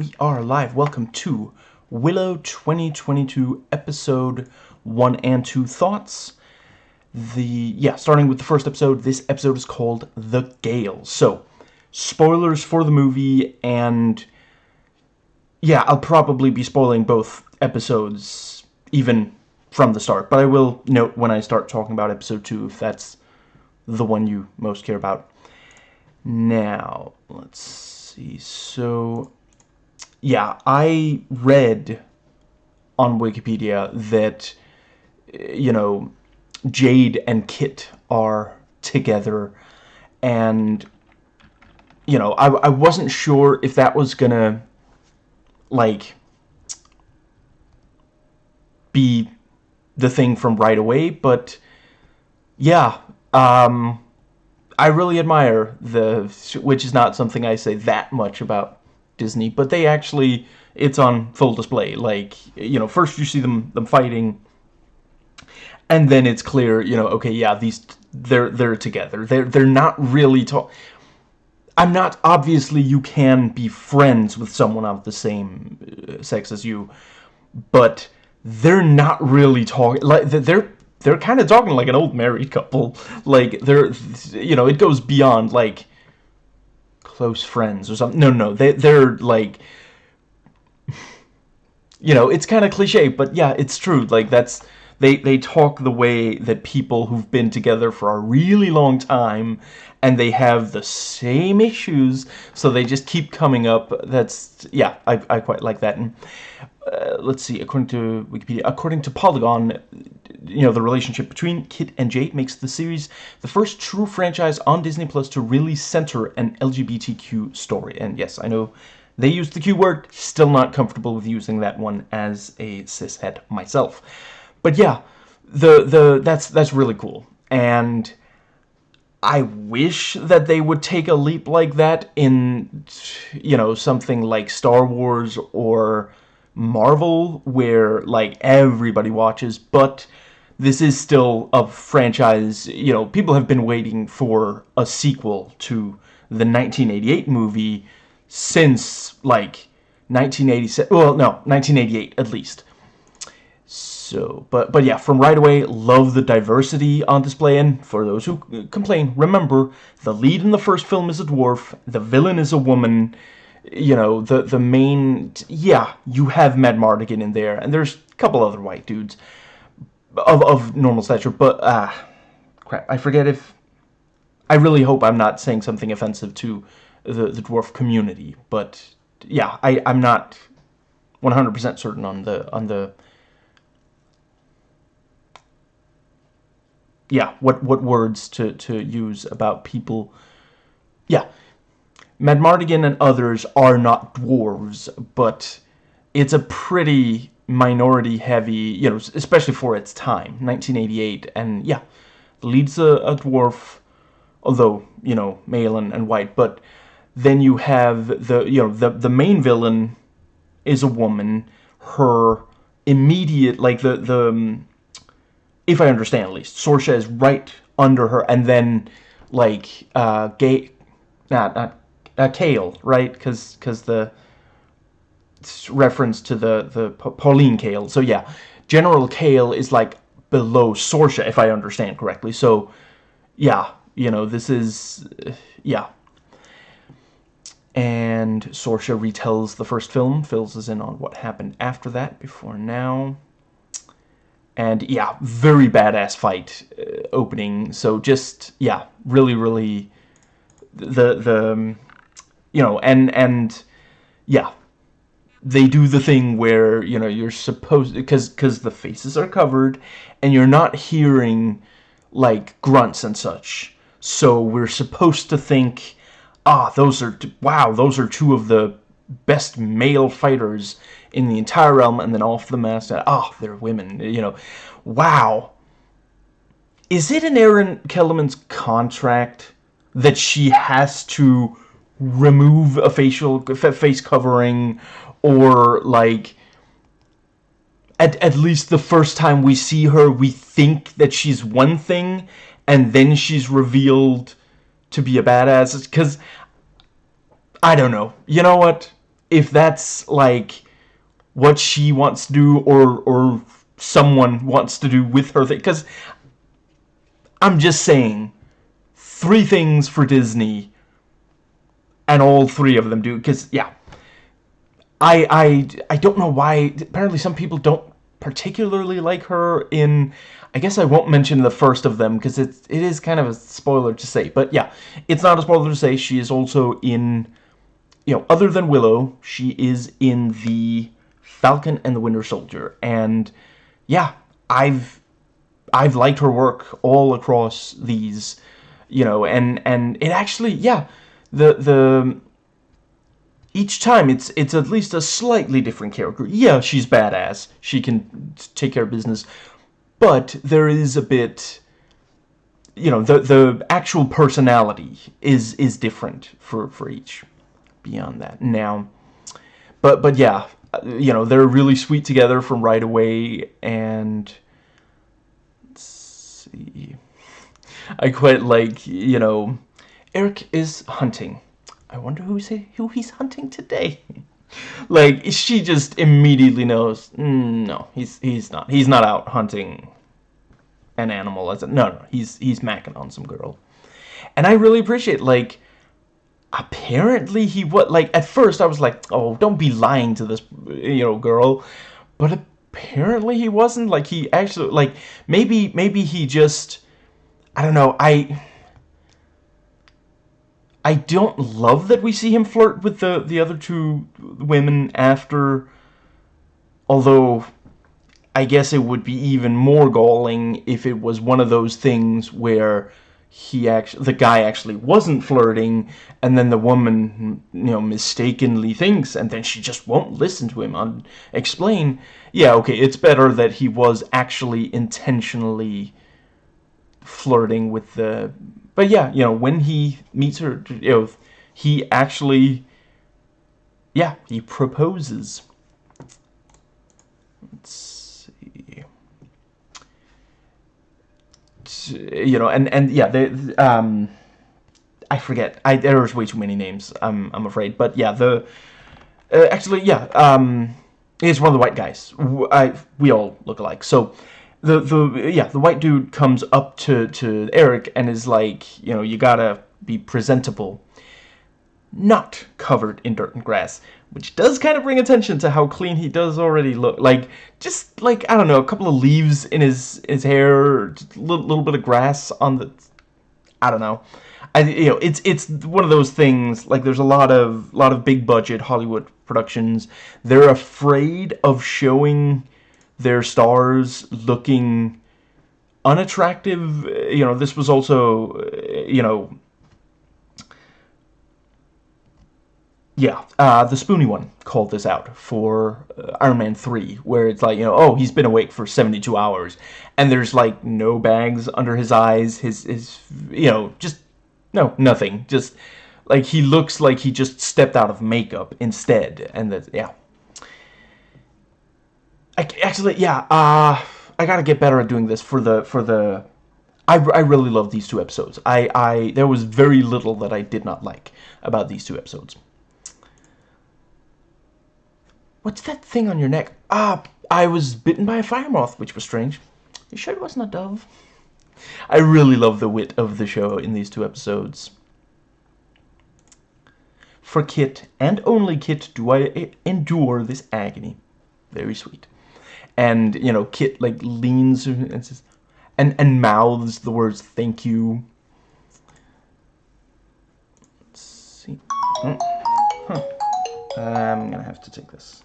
we are live. Welcome to Willow 2022 episode 1 and 2 thoughts. The yeah, starting with the first episode, this episode is called The Gale. So, spoilers for the movie and yeah, I'll probably be spoiling both episodes even from the start, but I will note when I start talking about episode 2 if that's the one you most care about. Now, let's see. So, yeah, I read on Wikipedia that, you know, Jade and Kit are together, and, you know, I, I wasn't sure if that was gonna, like, be the thing from right away, but, yeah, um, I really admire the, which is not something I say that much about Disney, but they actually, it's on full display. Like, you know, first you see them them fighting, and then it's clear, you know, okay, yeah, these they're they're together. They're they're not really talk. I'm not obviously you can be friends with someone of the same uh, sex as you, but they're not really talking like they're they're kind of talking like an old married couple. Like they're you know, it goes beyond like close friends or something. No, no, they they're like you know, it's kind of cliche, but yeah, it's true. Like that's they they talk the way that people who've been together for a really long time and they have the same issues, so they just keep coming up. That's yeah, I I quite like that. And uh, let's see, according to Wikipedia, according to Polygon, you know, the relationship between Kit and Jade makes the series the first true franchise on Disney Plus to really center an LGBTQ story. And yes, I know they used the Q word, still not comfortable with using that one as a cishet myself. But yeah, the the that's that's really cool. And I wish that they would take a leap like that in you know, something like Star Wars or Marvel where like everybody watches, but this is still a franchise, you know, people have been waiting for a sequel to the 1988 movie since, like, 1987, well, no, 1988 at least. So, but, but yeah, from right away, love the diversity on display, and for those who complain, remember, the lead in the first film is a dwarf, the villain is a woman, you know, the, the main, yeah, you have Madmartigan in there, and there's a couple other white dudes, of, of normal stature, but, ah, crap, I forget if, I really hope I'm not saying something offensive to the, the dwarf community, but, yeah, I, I'm not 100% certain on the, on the, yeah, what, what words to, to use about people, Madmartigan and others are not dwarves, but it's a pretty minority heavy, you know, especially for its time, 1988, and yeah, leads a, a dwarf, although, you know, male and, and white, but then you have the, you know, the, the main villain is a woman, her immediate, like the, the, um, if I understand at least, Sorsha is right under her, and then, like, uh, gay, not, not, uh, Kael, right, because, because the, reference to the the Pauline Kael. So yeah, General Kael is like below Sorsha, if I understand correctly. So yeah, you know, this is yeah. And Sorsha retells the first film, fills us in on what happened after that, before now. And yeah, very badass fight uh, opening. So just yeah, really, really the the um, you know and and yeah. They do the thing where you know you're supposed because because the faces are covered and you're not hearing like grunts and such. So we're supposed to think ah those are wow those are two of the best male fighters in the entire realm and then off the mask ah oh, they're women you know. Wow. Is it in Erin Kellyman's contract that she has to remove a facial face covering or like at, at least the first time we see her we think that she's one thing and then she's revealed to be a badass. Because I don't know. You know what? If that's like what she wants to do or or someone wants to do with her thing because I'm just saying three things for Disney and all three of them do because yeah. I I I don't know why apparently some people don't particularly like her in I guess I won't mention the first of them because it's it is kind of a spoiler to say but yeah it's not a spoiler to say she is also in you know other than Willow she is in the Falcon and the Winter Soldier and yeah I've I've liked her work all across these you know and and it actually yeah the the each time it's it's at least a slightly different character. Yeah, she's badass. She can take care of business. But there is a bit you know, the the actual personality is is different for for each beyond that. Now but but yeah, you know, they're really sweet together from right away and let's see. I quite like, you know, Airk is hunting I wonder who's who he's hunting today. like she just immediately knows. Mm, no, he's he's not. He's not out hunting an animal as a no no. He's he's macking on some girl, and I really appreciate like. Apparently he what like at first I was like oh don't be lying to this you know girl, but apparently he wasn't like he actually like maybe maybe he just I don't know I I don't love that we see him flirt with the, the other two women after... Although, I guess it would be even more galling if it was one of those things where he actually the guy actually wasn't flirting and then the woman you know mistakenly thinks and then she just won't listen to him on explain. Yeah okay it's better that he was actually intentionally flirting with the but yeah, you know, when he meets her, you know, he actually, yeah, he proposes. Let's see. You know, and and yeah, the um, I forget. I there's way too many names. I'm I'm afraid, but yeah, the uh, actually yeah, um, he's one of the white guys. I we all look alike, so the the yeah the white dude comes up to to Airk and is like you know you gotta be presentable not covered in dirt and grass which does kind of bring attention to how clean he does already look. Like just like I don't know a couple of leaves in his his hair a little, little bit of grass on the I don't know. I you know it's it's one of those things like there's a lot of lot of big budget Hollywood productions. They're afraid of showing their stars looking unattractive. You know, this was also, you know, yeah, uh, the Spoony one called this out for uh, Iron Man 3, where it's like, you know, oh, he's been awake for 72 hours, and there's, like, no bags under his eyes, his, his, you know, just, no, nothing, just, like, he looks like he just stepped out of makeup instead, and that, yeah, I, actually, yeah, uh, I gotta get better at doing this for the, for the, I, I really love these two episodes. I, I, there was very little that I did not like about these two episodes. What's that thing on your neck? Ah, I was bitten by a fire moth, which was strange. You sure it wasn't a dove? I really love the wit of the show in these two episodes. For Kit, and only Kit, do I endure this agony. Very sweet and you know Kit like leans and says, and and mouths the words "thank you." Let's see. Oh. Huh. I'm gonna have to take this.